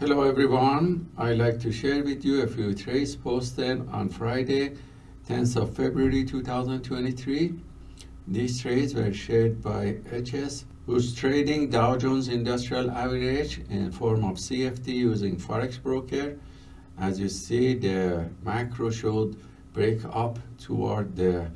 Hello everyone, I'd like to share with you a few trades posted on Friday, 10th of February 2023. These trades were shared by HS, who's trading Dow Jones Industrial Average in form of CFD using Forex Broker. As you see, the macro showed break up toward the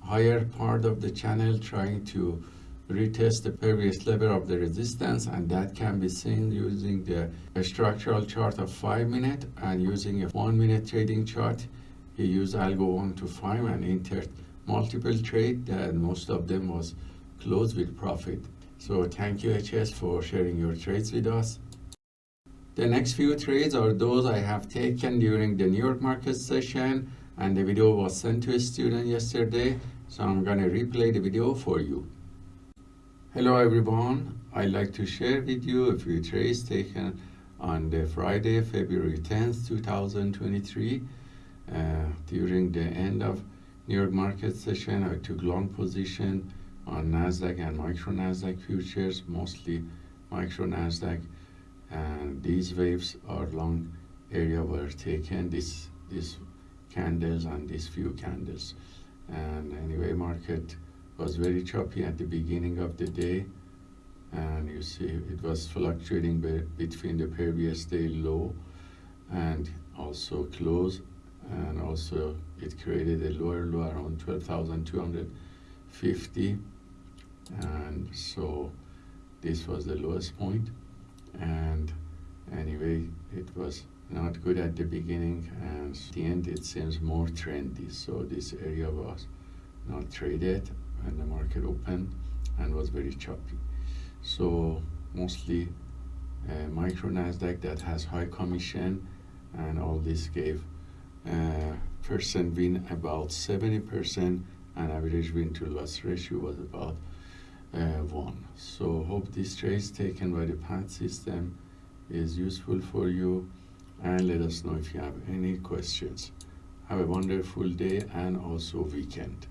higher part of the channel, trying to retest the previous level of the resistance and that can be seen using the structural chart of 5 minute and using a 1 minute trading chart. He used algo 1 to 5 and entered multiple trade and most of them was closed with profit. So thank you HS for sharing your trades with us. The next few trades are those I have taken during the New York market session and the video was sent to a student yesterday so I'm gonna replay the video for you Hello everyone, I'd like to share with you a few trades taken on the Friday, February 10th, 2023. Uh, during the end of New York market session, I took long position on NASDAQ and micro NASDAQ futures, mostly micro NASDAQ. And these waves are long area were taken, this, these candles and these few candles. And anyway, market was very choppy at the beginning of the day. And you see it was fluctuating be between the previous day low and also close. And also it created a lower low around 12,250 and so this was the lowest point. And anyway it was not good at the beginning. And at the end it seems more trendy. So this area was not traded and the market opened and was very choppy. So mostly uh, micro Nasdaq that has high commission and all this gave uh, percent win about 70% and average win to loss ratio was about uh, 1. So hope this trade taken by the PAT system is useful for you and let us know if you have any questions. Have a wonderful day and also weekend.